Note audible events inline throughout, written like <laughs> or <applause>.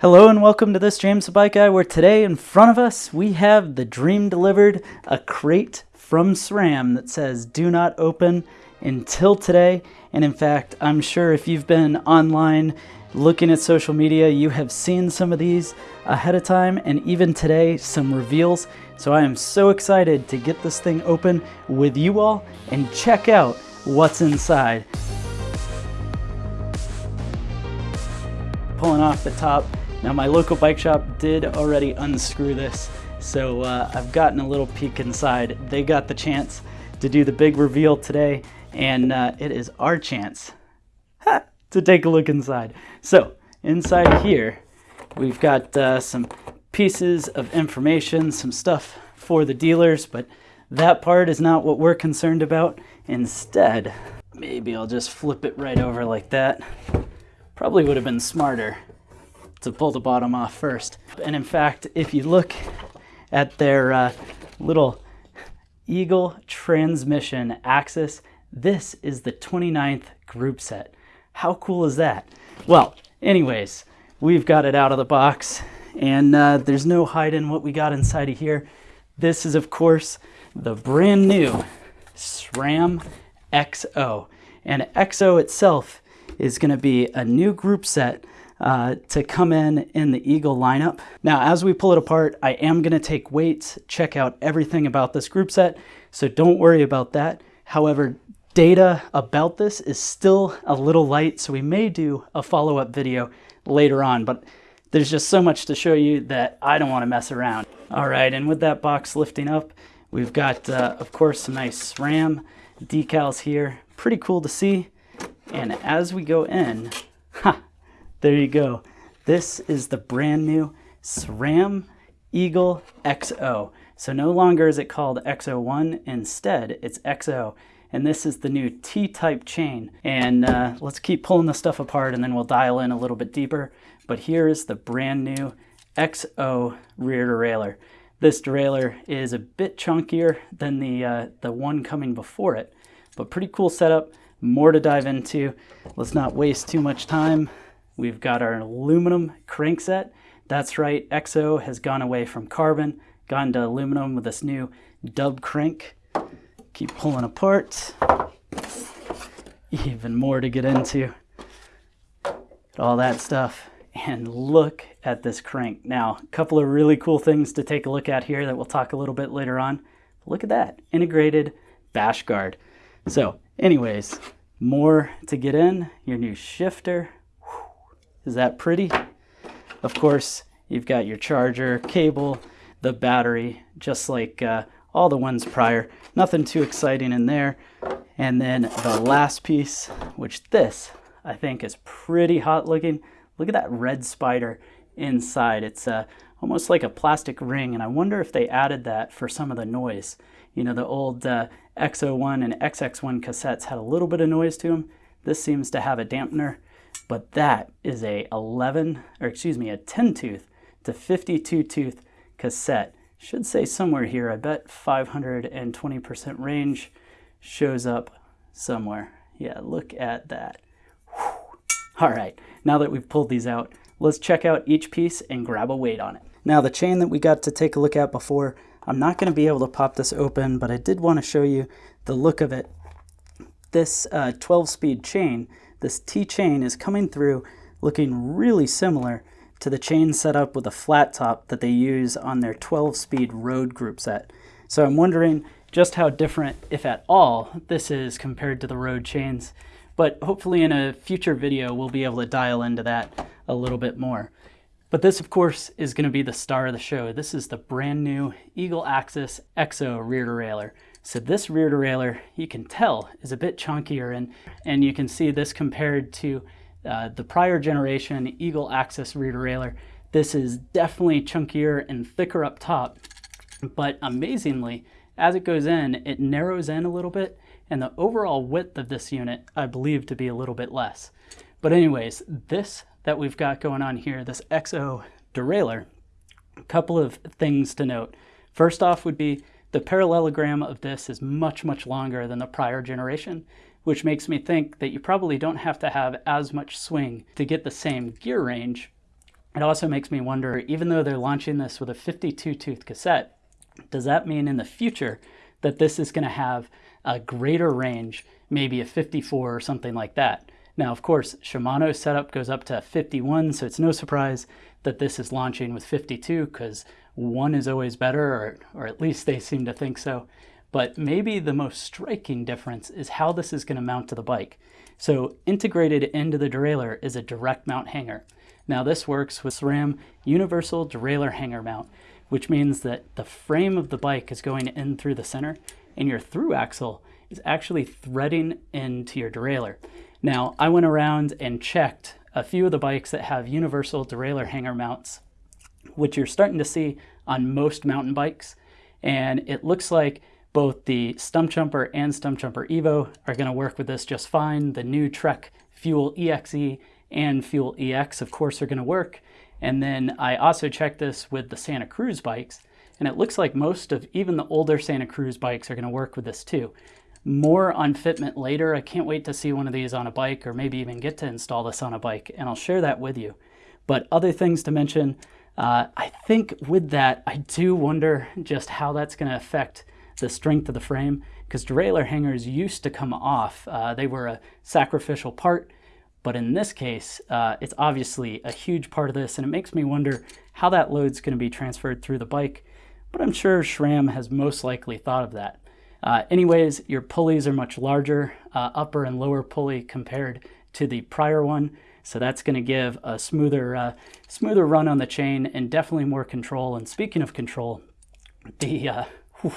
Hello and welcome to this James the Bike Guy where today in front of us we have the dream delivered, a crate from SRAM that says do not open until today. And in fact, I'm sure if you've been online looking at social media, you have seen some of these ahead of time and even today some reveals. So I am so excited to get this thing open with you all and check out what's inside. Pulling off the top now my local bike shop did already unscrew this, so uh, I've gotten a little peek inside. They got the chance to do the big reveal today, and uh, it is our chance ha, <laughs> to take a look inside. So inside here, we've got uh, some pieces of information, some stuff for the dealers, but that part is not what we're concerned about. Instead, maybe I'll just flip it right over like that. Probably would have been smarter to pull the bottom off first. And in fact, if you look at their uh, little Eagle transmission AXS, this is the 29th group set. How cool is that? Well, anyways, we've got it out of the box and uh, there's no hiding what we got inside of here. This is, of course, the brand new SRAM XO. And XO itself is going to be a new group set uh, to come in in the Eagle lineup. Now, as we pull it apart, I am gonna take weights, check out everything about this group set, so don't worry about that. However, data about this is still a little light, so we may do a follow-up video later on, but there's just so much to show you that I don't wanna mess around. All right, and with that box lifting up, we've got, uh, of course, some nice SRAM decals here. Pretty cool to see. And as we go in, there you go. This is the brand new SRAM Eagle XO. So no longer is it called XO1, instead it's XO. And this is the new T-type chain. And uh, let's keep pulling the stuff apart and then we'll dial in a little bit deeper. But here is the brand new XO rear derailleur. This derailleur is a bit chunkier than the, uh, the one coming before it, but pretty cool setup, more to dive into. Let's not waste too much time. We've got our aluminum crankset. That's right, XO has gone away from carbon, gone to aluminum with this new DUB crank. Keep pulling apart. Even more to get into. All that stuff. And look at this crank. Now, a couple of really cool things to take a look at here that we'll talk a little bit later on. Look at that, integrated bash guard. So anyways, more to get in, your new shifter, is that pretty? Of course, you've got your charger, cable, the battery, just like uh, all the ones prior. Nothing too exciting in there. And then the last piece, which this I think is pretty hot looking. Look at that red spider inside. It's uh, almost like a plastic ring, and I wonder if they added that for some of the noise. You know, the old uh, XO1 and XX1 cassettes had a little bit of noise to them. This seems to have a dampener but that is a 11, or excuse me, a 10 tooth to 52 tooth cassette. Should say somewhere here, I bet 520% range shows up somewhere. Yeah, look at that. Whew. All right, now that we've pulled these out, let's check out each piece and grab a weight on it. Now the chain that we got to take a look at before, I'm not gonna be able to pop this open, but I did wanna show you the look of it. This uh, 12 speed chain this T-chain is coming through looking really similar to the chain setup with a flat top that they use on their 12-speed road group set. So I'm wondering just how different, if at all, this is compared to the road chains. But hopefully in a future video, we'll be able to dial into that a little bit more. But this, of course, is going to be the star of the show. This is the brand new Eagle AXS EXO rear derailleur. So this rear derailleur, you can tell, is a bit chunkier, and, and you can see this compared to uh, the prior generation Eagle AXS rear derailleur. This is definitely chunkier and thicker up top, but amazingly, as it goes in, it narrows in a little bit, and the overall width of this unit, I believe to be a little bit less. But anyways, this that we've got going on here, this XO derailleur, a couple of things to note. First off would be the parallelogram of this is much, much longer than the prior generation, which makes me think that you probably don't have to have as much swing to get the same gear range it also makes me wonder, even though they're launching this with a 52 tooth cassette, does that mean in the future that this is going to have a greater range, maybe a 54 or something like that? Now, of course, Shimano's setup goes up to 51, so it's no surprise that this is launching with 52 because one is always better, or, or at least they seem to think so. But maybe the most striking difference is how this is going to mount to the bike. So integrated into the derailleur is a direct mount hanger. Now this works with SRAM Universal Derailleur Hanger Mount, which means that the frame of the bike is going in through the center and your through axle is actually threading into your derailleur. Now, I went around and checked a few of the bikes that have universal derailleur hanger mounts, which you're starting to see on most mountain bikes. And it looks like both the Stump Stumpjumper and Stump Stumpjumper Evo are going to work with this just fine. The new Trek Fuel EXE and Fuel EX, of course, are going to work. And then I also checked this with the Santa Cruz bikes, and it looks like most of even the older Santa Cruz bikes are going to work with this too. More on fitment later. I can't wait to see one of these on a bike or maybe even get to install this on a bike, and I'll share that with you. But other things to mention, uh, I think with that, I do wonder just how that's going to affect the strength of the frame because derailleur hangers used to come off. Uh, they were a sacrificial part, but in this case, uh, it's obviously a huge part of this, and it makes me wonder how that load's going to be transferred through the bike. But I'm sure SRAM has most likely thought of that. Uh, anyways, your pulleys are much larger, uh, upper and lower pulley compared to the prior one. So that's going to give a smoother, uh, smoother run on the chain and definitely more control. And speaking of control, the, uh, whew,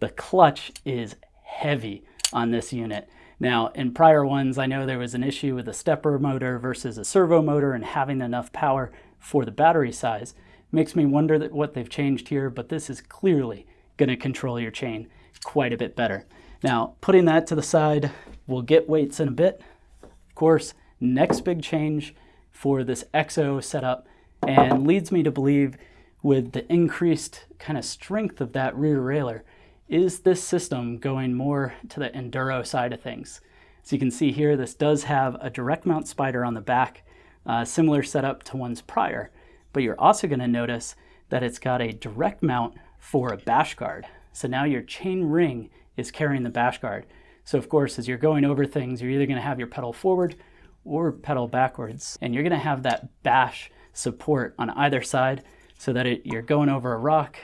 the clutch is heavy on this unit. Now, in prior ones, I know there was an issue with a stepper motor versus a servo motor and having enough power for the battery size. Makes me wonder what they've changed here, but this is clearly going to control your chain quite a bit better. Now, putting that to the side, we'll get weights in a bit. Of course, next big change for this EXO setup and leads me to believe with the increased kind of strength of that rear railer, is this system going more to the enduro side of things. So you can see here, this does have a direct mount spider on the back, uh, similar setup to ones prior, but you're also gonna notice that it's got a direct mount for a bash guard. So now your chain ring is carrying the bash guard. So of course, as you're going over things, you're either gonna have your pedal forward or pedal backwards. And you're gonna have that bash support on either side so that it, you're going over a rock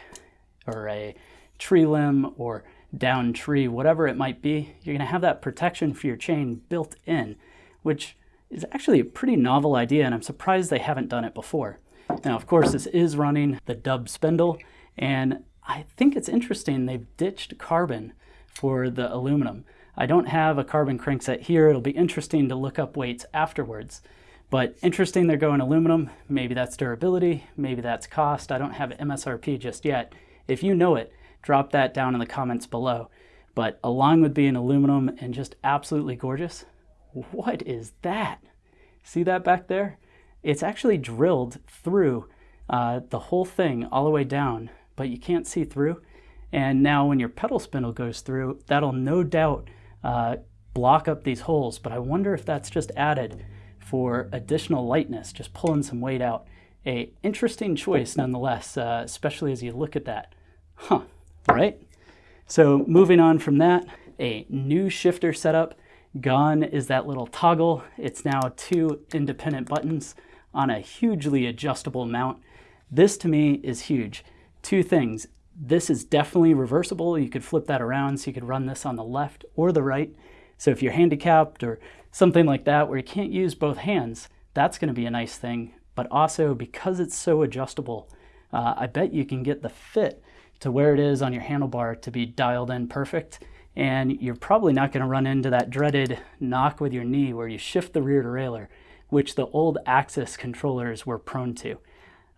or a tree limb or down tree, whatever it might be, you're gonna have that protection for your chain built in, which is actually a pretty novel idea and I'm surprised they haven't done it before. Now, of course, this is running the DUB spindle and I think it's interesting they've ditched carbon for the aluminum. I don't have a carbon crankset here. It'll be interesting to look up weights afterwards. But interesting they're going aluminum. Maybe that's durability, maybe that's cost. I don't have MSRP just yet. If you know it, drop that down in the comments below. But along with being aluminum and just absolutely gorgeous, what is that? See that back there? It's actually drilled through uh, the whole thing all the way down, but you can't see through. And now when your pedal spindle goes through, that'll no doubt uh, block up these holes, but I wonder if that's just added for additional lightness, just pulling some weight out. A interesting choice nonetheless, uh, especially as you look at that. Huh, right? So moving on from that, a new shifter setup. Gone is that little toggle. It's now two independent buttons on a hugely adjustable mount. This to me is huge. Two things. This is definitely reversible. You could flip that around so you could run this on the left or the right. So if you're handicapped or something like that where you can't use both hands, that's going to be a nice thing. But also because it's so adjustable, uh, I bet you can get the fit to where it is on your handlebar to be dialed in perfect. And you're probably not going to run into that dreaded knock with your knee where you shift the rear derailleur, which the old AXS controllers were prone to.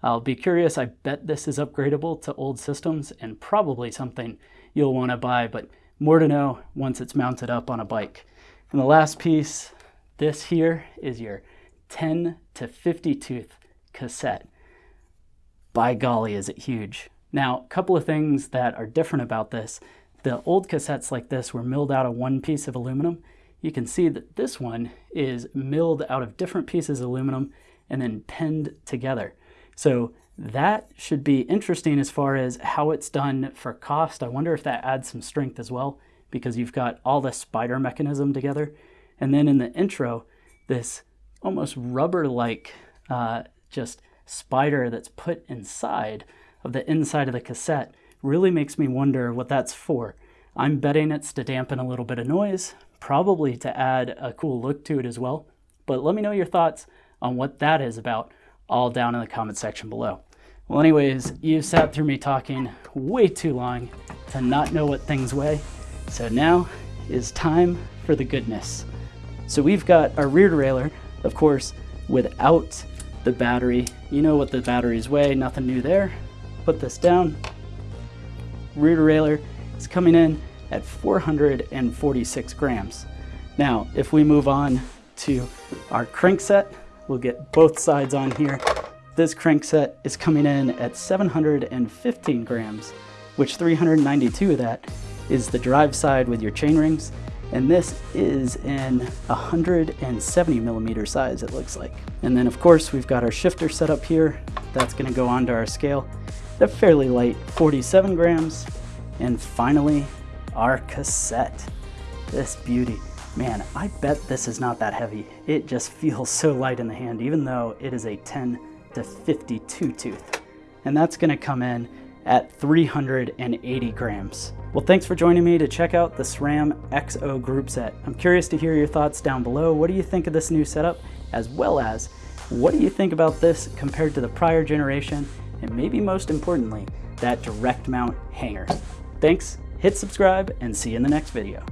I'll be curious, I bet this is upgradable to old systems and probably something you'll want to buy, but more to know once it's mounted up on a bike. And the last piece, this here is your 10 to 50 tooth cassette. By golly, is it huge. Now, a couple of things that are different about this. The old cassettes like this were milled out of one piece of aluminum. You can see that this one is milled out of different pieces of aluminum and then pinned together. So that should be interesting as far as how it's done for cost. I wonder if that adds some strength as well because you've got all the spider mechanism together. And then in the intro, this almost rubber-like uh, just spider that's put inside of the inside of the cassette really makes me wonder what that's for. I'm betting it's to dampen a little bit of noise, probably to add a cool look to it as well. But let me know your thoughts on what that is about all down in the comment section below. Well, anyways, you've sat through me talking way too long to not know what things weigh. So now is time for the goodness. So we've got our rear derailleur, of course, without the battery. You know what the batteries weigh, nothing new there. Put this down. Rear derailleur is coming in at 446 grams. Now, if we move on to our crankset, we'll get both sides on here. This crankset is coming in at 715 grams, which 392 of that is the drive side with your chain rings, and this is in 170 millimeter size, it looks like. And then of course, we've got our shifter set up here. That's gonna go onto our scale. They're fairly light, 47 grams. And finally, our cassette. This beauty. Man, I bet this is not that heavy. It just <laughs> feels so light in the hand, even though it is a 10 to 52 tooth. And that's gonna come in at 380 grams. Well, thanks for joining me to check out the SRAM XO group set. I'm curious to hear your thoughts down below. What do you think of this new setup? As well as, what do you think about this compared to the prior generation? And maybe most importantly, that direct mount hanger. Thanks, hit subscribe, and see you in the next video.